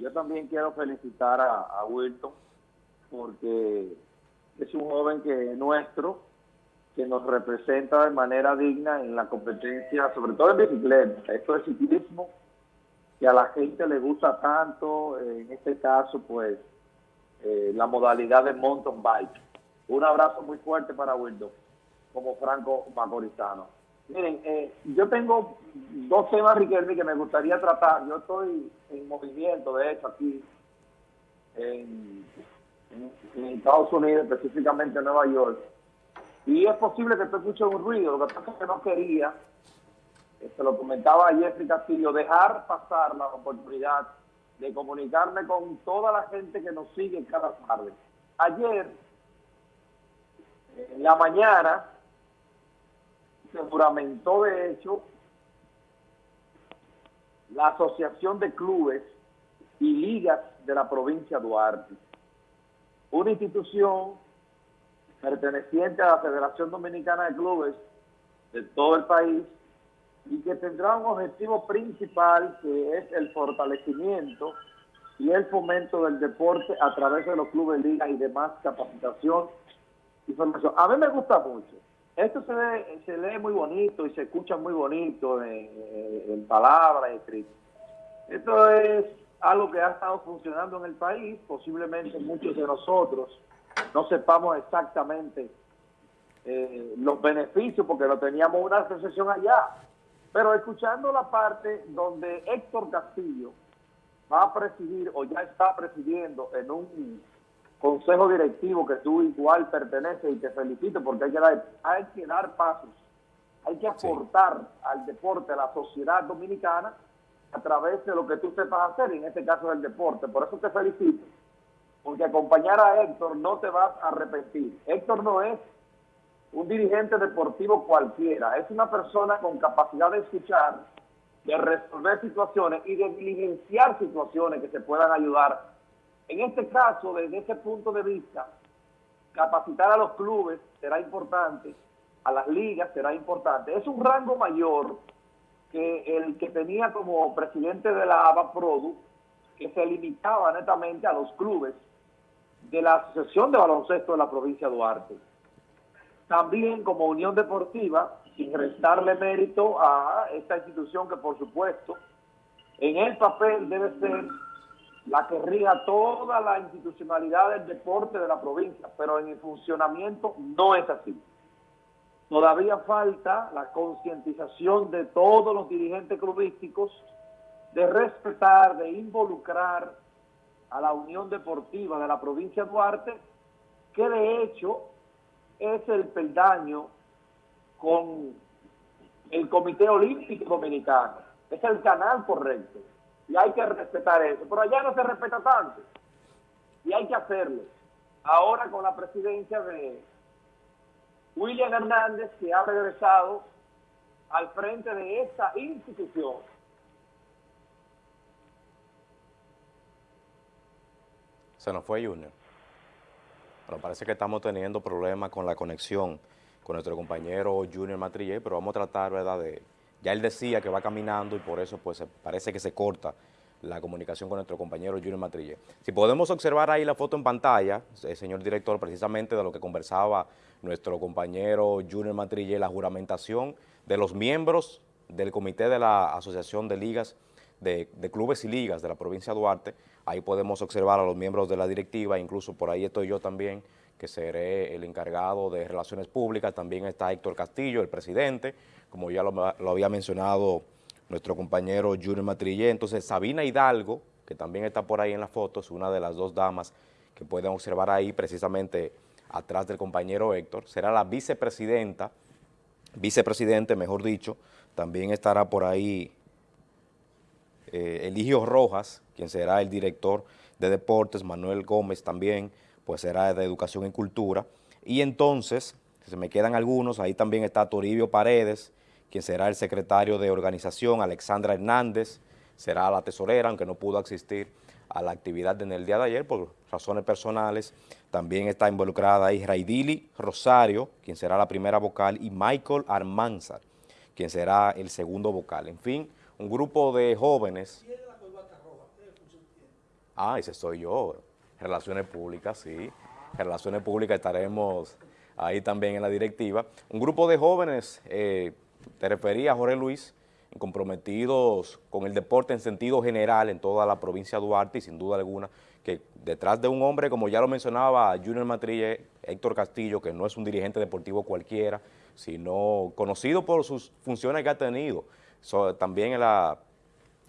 Yo también quiero felicitar a, Wilton porque es un joven que nuestro, que nos representa de manera digna en la competencia, sobre todo en bicicleta. Esto es ciclismo que a la gente le gusta tanto, en este caso, pues, eh, la modalidad de mountain bike. Un abrazo muy fuerte para Wilton, como Franco Macorizano. Miren, eh, yo tengo dos temas, Riquelme, que me gustaría tratar. Yo estoy en movimiento, de hecho, aquí en, Estados Unidos, específicamente en Nueva York. Y es posible que te escuche un ruido. Lo que pasa es que no quería, se este, lo comentaba a Jeffrey Castillo, dejar pasar la oportunidad de comunicarme con toda la gente que nos sigue cada tarde. Ayer, en la mañana, se juramentó de hecho la Asociación de Clubes y Ligas de la provincia de Duarte, una institución perteneciente a la Federación Dominicana de Clubes de todo el país y que tendrá un objetivo principal que es el fortalecimiento y el fomento del deporte a través de los clubes, ligas y demás capacitación y formación. A mí me gusta mucho esto se, se lee muy bonito y se escucha muy bonito en, palabras, escrito. Esto es algo que ha estado funcionando en el país, posiblemente muchos de nosotros no sepamos exactamente eh, los beneficios porque no teníamos una asociación allá. Pero escuchando la parte donde Héctor Castillo va a presidir o ya está presidiendo en un consejo directivo que tú igual perteneces y te felicito porque hay que dar, hay que dar pasos, hay que aportar al deporte, a la sociedad dominicana a través de lo que tú sepas hacer, y en este caso del deporte. Por eso te felicito, porque acompañar a Héctor no te vas a arrepentir. Héctor no es un dirigente deportivo cualquiera, es una persona con capacidad de escuchar, de resolver situaciones y de diligenciar situaciones que se puedan ayudar en este caso, desde ese punto de vista, capacitar a los clubes será importante, a las ligas será importante. Es un rango mayor que el que tenía como presidente de la ABA Produ, que se limitaba netamente a los clubes de la Asociación de Baloncesto de la provincia de Duarte. También como Unión Deportiva, sin restarle mérito a esta institución que por supuesto en el papel debe ser la que riga toda la institucionalidad del deporte de la provincia, pero en el funcionamiento no es así. Todavía falta la concientización de todos los dirigentes clubísticos de respetar, de involucrar a la Unión Deportiva de la provincia de Duarte, que de hecho es el peldaño con el Comité Olímpico Dominicano, es el canal correcto y hay que respetar eso. Pero allá no se respeta tanto y hay que hacerlo. Ahora con la presidencia de William Hernández, que ha regresado al frente de esta institución. Se nos fue Junior. Bueno, parece que estamos teniendo problemas con la conexión con nuestro compañero Junior Matrillé, pero vamos a tratar, ¿verdad?, de ya él decía que va caminando y por eso pues parece que se corta la comunicación con nuestro compañero Junior Matrille. Si podemos observar ahí la foto en pantalla, eh, señor director, precisamente de lo que conversaba nuestro compañero Junior Matrille, la juramentación de los miembros del comité de la Asociación de Ligas, de, de, Clubes y Ligas de la provincia de Duarte, ahí podemos observar a los miembros de la directiva, incluso por ahí estoy yo también, que seré el encargado de Relaciones Públicas, también está Héctor Castillo, el presidente, como ya lo, había mencionado nuestro compañero Junior Matrillé. Entonces, Sabina Hidalgo, que también está por ahí en la foto, es una de las dos damas que pueden observar ahí, precisamente atrás del compañero Héctor, será la vicepresidenta, vicepresidente, mejor dicho, también estará por ahí eh, Eligio Rojas, quien será el director de deportes, Manuel Gómez también, pues será de educación y cultura, y entonces, se me quedan algunos, ahí también está Toribio Paredes, quien será el secretario de organización, Alexandra Hernández, será la tesorera, aunque no pudo asistir a la actividad en el día de ayer por razones personales. También está involucrada ahí Raidili Rosario, quien será la primera vocal, y Michael Armanzar, quien será el segundo vocal. En fin, un grupo de jóvenes... Ah, ese soy yo, Relaciones Públicas, sí. Relaciones Públicas estaremos ahí también en la directiva. Un grupo de jóvenes, eh, te refería Jorge Luis, comprometidos con el deporte en sentido general en toda la provincia de Duarte y sin duda alguna que detrás de un hombre, como ya lo mencionaba Junior Matrille, Héctor Castillo, que no es un dirigente deportivo cualquiera, sino conocido por sus funciones que ha tenido, también en la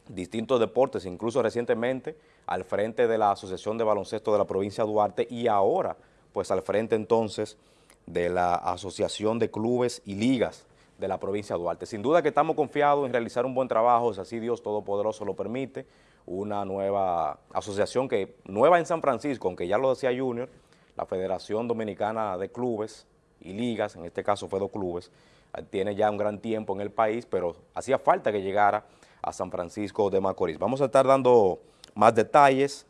distintos deportes, incluso recientemente al frente de la Asociación de Baloncesto de la provincia de Duarte y ahora pues al frente entonces de la Asociación de Clubes y Ligas de la provincia de Duarte. Sin duda que estamos confiados en realizar un buen trabajo, si así Dios Todopoderoso lo permite, una nueva asociación que nueva en San Francisco, aunque ya lo decía Junior, la Federación Dominicana de Clubes y Ligas, en este caso fue dos clubes, tiene ya un gran tiempo en el país, pero hacía falta que llegara a San Francisco de Macorís. Vamos a estar dando más detalles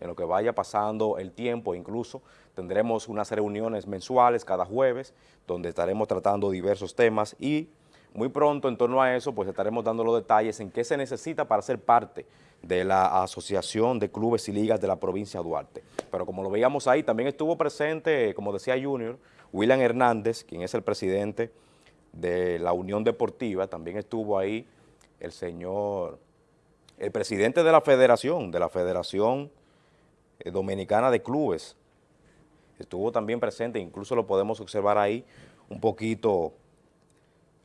en lo que vaya pasando el tiempo, incluso tendremos unas reuniones mensuales cada jueves, donde estaremos tratando diversos temas y muy pronto en torno a eso pues estaremos dando los detalles en qué se necesita para ser parte de la Asociación de Clubes y Ligas de la provincia de Duarte. Pero como lo veíamos ahí, también estuvo presente, como decía Junior, William Hernández, quien es el presidente de la Unión Deportiva, también estuvo ahí el señor, el presidente de la federación, de la Federación eh, Dominicana de Clubes, estuvo también presente, incluso lo podemos observar ahí un poquito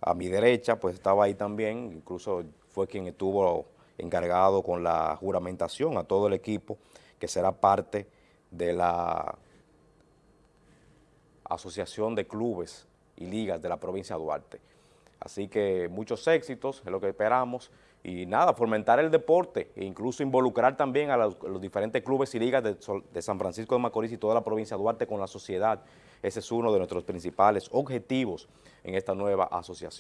a mi derecha, pues estaba ahí también, incluso fue quien estuvo encargado con la juramentación a todo el equipo que será parte de la Asociación de Clubes y Ligas de la provincia de Duarte. Así que muchos éxitos, es lo que esperamos, y nada, fomentar el deporte e incluso involucrar también a los, diferentes clubes y ligas de, de, San Francisco de Macorís y toda la provincia de Duarte con la sociedad. Ese es uno de nuestros principales objetivos en esta nueva asociación.